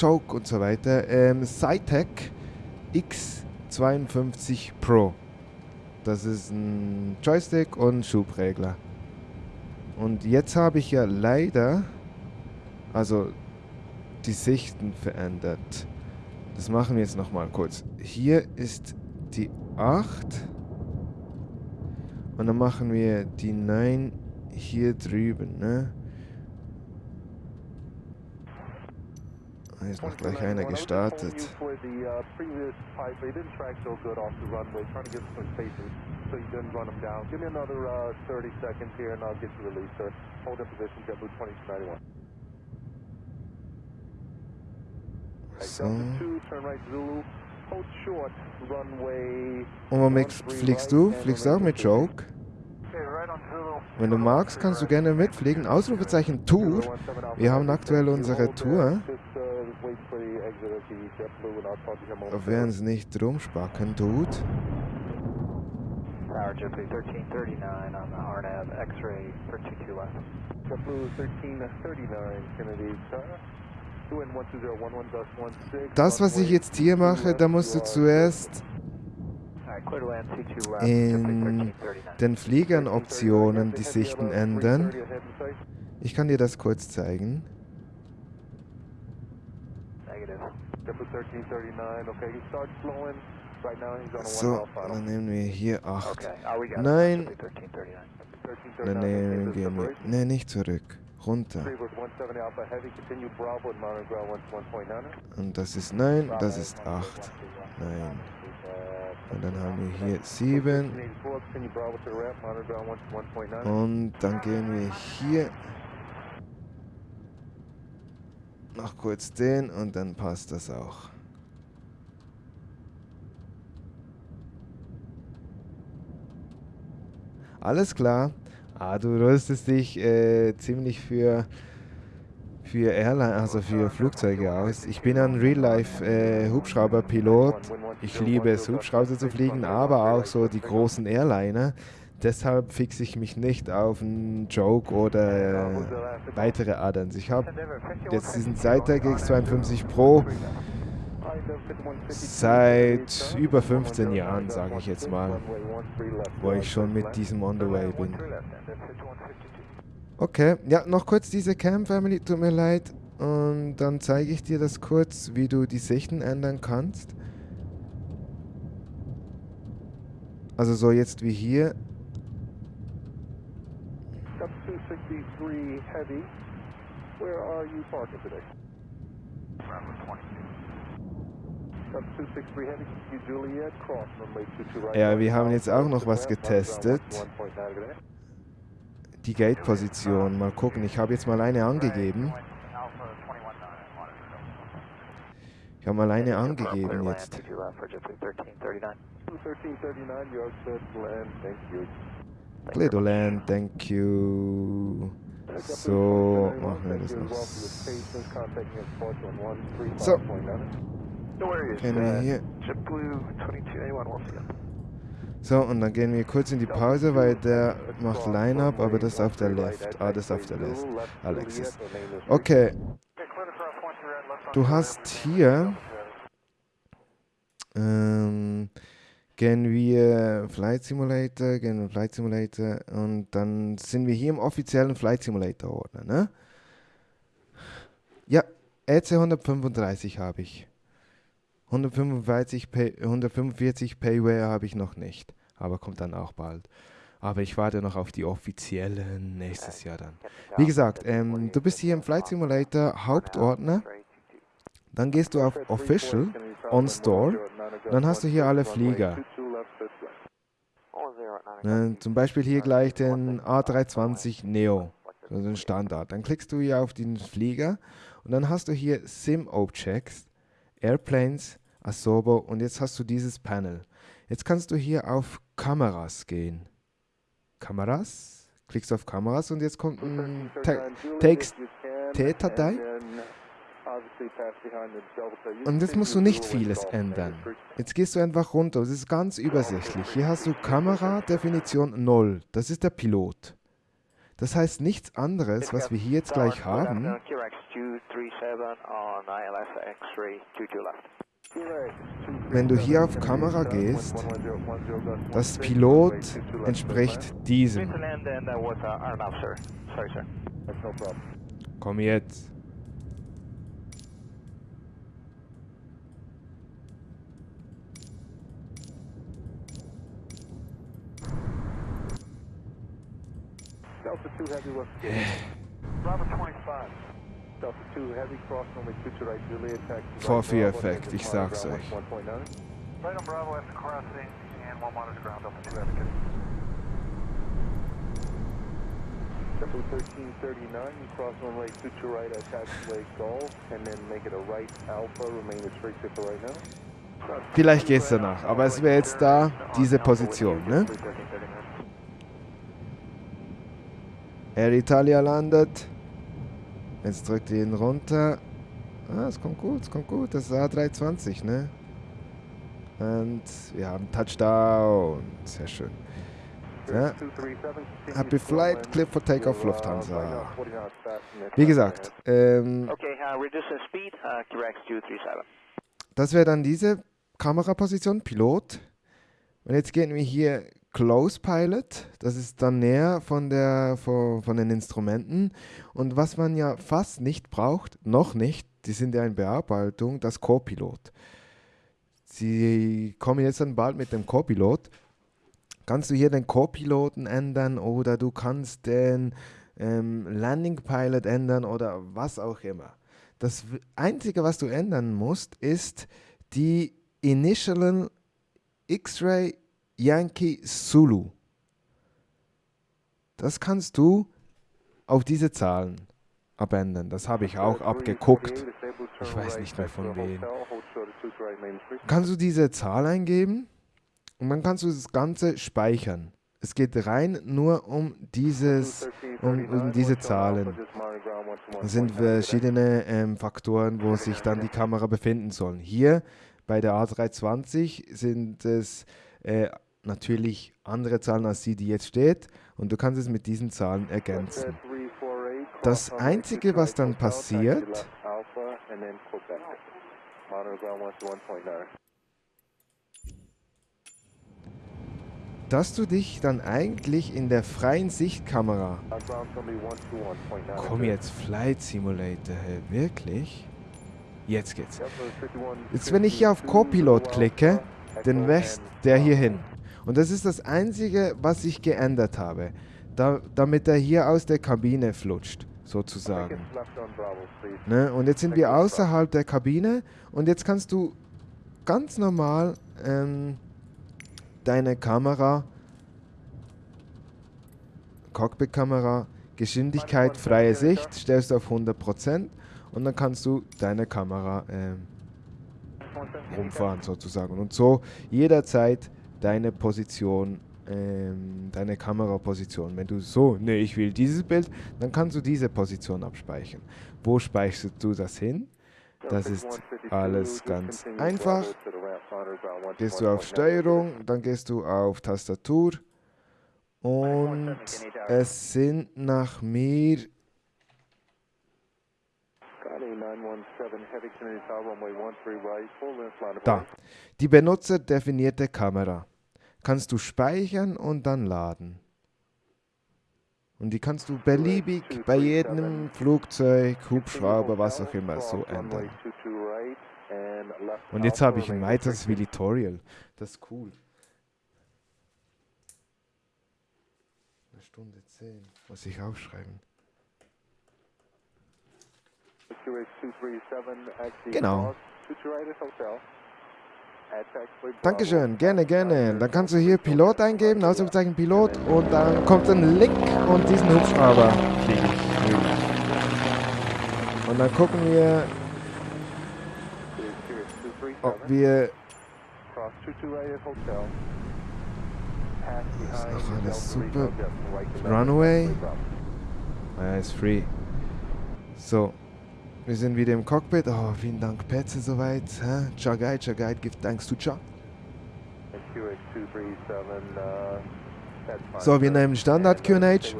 Joke und so weiter. Ähm, Cytec X52 Pro. Das ist ein Joystick und Schubregler. Und jetzt habe ich ja leider, also die Sichten verändert. Das machen wir jetzt nochmal kurz. Hier ist die 8. Und dann machen wir die 9 hier drüben, ne? Hier ist noch gleich einer gestartet. So. Und womit fliegst du? Fliegst du auch mit Joke? Wenn du magst, kannst du gerne mitfliegen. Ausrufezeichen Tour. Wir haben aktuell unsere Tour. Wenn es nicht rumspacken tut. Tower JetBlue 1339 on the RNAV X-ray for 22 left. JetBlue 1339 Kennedy das, was ich jetzt hier mache, da musst du zuerst in den Fliegern-Optionen die Sichten ändern. Ich kann dir das kurz zeigen. So, dann nehmen wir hier 8. Nein. Dann nehmen wir... Ne, nicht zurück. Runter. Und das ist 9, das ist 8. Nein. Und dann haben wir hier 7. Und dann gehen wir hier noch kurz den und dann passt das auch. Alles klar. Ah, du rüstest dich äh, ziemlich für, für Airline, also für Flugzeuge aus. Ich bin ein Real-Life äh. Ich liebe es, Hubschrauber zu fliegen, aber auch so die großen Airliner. Deshalb fixe ich mich nicht auf einen Joke oder äh, weitere Adams. Ich habe jetzt diesen Cytec X52 Pro Seit über 15 Jahren, sage ich jetzt mal, wo ich schon mit diesem On the Way bin. Okay, ja, noch kurz diese Cam Family, tut mir leid. Und dann zeige ich dir das kurz, wie du die Sichten ändern kannst. Also so jetzt wie hier. 263 Heavy, where are you parking today? Around 22. Ja, wir haben jetzt auch noch was getestet. Die Gate-Position. Mal gucken, ich habe jetzt mal eine angegeben. Ich habe mal eine angegeben jetzt. Clear to land, thank you. So, machen wir das noch. So. Gehen wir hier. So, und dann gehen wir kurz in die Pause, weil der macht Line-Up, aber das ist auf der Left. Ah, das ist auf der Left. Alexis. Okay. Du hast hier... Ähm, gehen wir Flight Simulator, gehen wir Flight Simulator und dann sind wir hier im offiziellen Flight Simulator Ordner, ne? Ja, EC 135 habe ich. 145, Pay, 145 Payware habe ich noch nicht, aber kommt dann auch bald. Aber ich warte noch auf die offiziellen nächstes Jahr dann. Wie gesagt, ähm, du bist hier im Flight Simulator Hauptordner. Dann gehst du auf Official, On Store. Dann hast du hier alle Flieger. Ne, zum Beispiel hier gleich den A320 Neo, also den Standard. Dann klickst du hier auf den Flieger und dann hast du hier Sim Objects, Airplanes, Asobo und jetzt hast du dieses Panel. Jetzt kannst du hier auf Kameras gehen. Kameras, klickst auf Kameras und jetzt kommt ein Text-T-Datei. Und jetzt musst du nicht vieles ändern. Jetzt gehst du einfach runter. Es ist ganz übersichtlich. Hier hast du Kamera, Definition 0. Das ist der Pilot. Das heißt nichts anderes, was wir hier jetzt gleich haben. Wenn du hier auf Kamera gehst, das Pilot entspricht diesem. Komm jetzt. Delta 2 Heavy was Bravo 25. Delta 2 Heavy cross only 2 to right Juliet taxi. Vorführeffekt, ich sag's euch. Right on Bravo after crossing and one monitor ground Delta 2 Heavy. Delta 1339, you cross runway 2 to right at taxiway Golf and then make it a right Alpha, remain restricted for right now. Vielleicht geht's danach, aber es wäre jetzt da diese Position, ne? Air Italia landet. Jetzt drückt ihn runter. Ah, es kommt gut, es kommt gut. Das ist A320, ne? Und wir haben Touchdown. Sehr schön. Ja. Happy Flight, Clip for Takeoff, Lufthansa. Wie gesagt, ähm, Okay, uh, uh, QX 237. das wäre dann diese Kameraposition, Pilot. Und jetzt gehen wir hier Close Pilot, das ist dann näher von, der, von, von den Instrumenten. Und was man ja fast nicht braucht, noch nicht, die sind ja in Bearbeitung, das Co-Pilot. Sie kommen jetzt dann bald mit dem Co-Pilot. Kannst du hier den Co-Piloten ändern oder du kannst den ähm, Landing Pilot ändern oder was auch immer. Das Einzige, was du ändern musst, ist die Initialen X-Ray Yankee Zulu. Das kannst du auf diese Zahlen abändern. Das habe ich auch abgeguckt. Ich weiß nicht mehr von wem. Kannst du diese Zahl eingeben und dann kannst du das Ganze speichern. Es geht rein nur um dieses, um, um diese Zahlen. Es sind verschiedene ähm, Faktoren, wo sich dann die Kamera befinden sollen. Hier bei der A320 sind es äh, natürlich andere Zahlen als die, die jetzt steht und du kannst es mit diesen Zahlen ergänzen. Das Einzige, was dann passiert, dass du dich dann eigentlich in der freien Sichtkamera, komm jetzt, Flight Simulator, hey, wirklich? Jetzt geht's. Jetzt, wenn ich hier auf Copilot klicke, dann wächst der hier hin. Und das ist das Einzige, was ich geändert habe, da, damit er hier aus der Kabine flutscht, sozusagen. Ne? Und jetzt sind wir außerhalb der Kabine und jetzt kannst du ganz normal ähm, deine Kamera, Cockpit-Kamera, Geschwindigkeit, freie Sicht, stellst du auf 100% und dann kannst du deine Kamera ähm, rumfahren sozusagen. Und so jederzeit deine Position, ähm, deine Kameraposition. Wenn du so, ne, ich will dieses Bild, dann kannst du diese Position abspeichern. Wo speicherst du das hin? Das ist alles ganz einfach. Gehst du auf Steuerung, dann gehst du auf Tastatur und es sind nach mir da. Die benutzerdefinierte Kamera. Kannst du speichern und dann laden. Und die kannst du beliebig bei jedem Flugzeug, Hubschrauber, was auch immer so ändern. Und jetzt habe ich ein weiteres Tutorial. Das ist cool. Eine Stunde zehn. Muss ich aufschreiben. Genau. Dankeschön, gerne, gerne. Dann kannst du hier Pilot eingeben, Ausrufezeichen Pilot und dann kommt ein Link und diesen Hubschrauber. Und dann gucken wir, ob wir... Das ist noch alles super. Runway. Ja, ist free. So. Wir sind wieder im Cockpit. Oh, vielen Dank, Petze, soweit. Chagai, Chagai, give thanks to Cha. So, wir nehmen Standard QNH.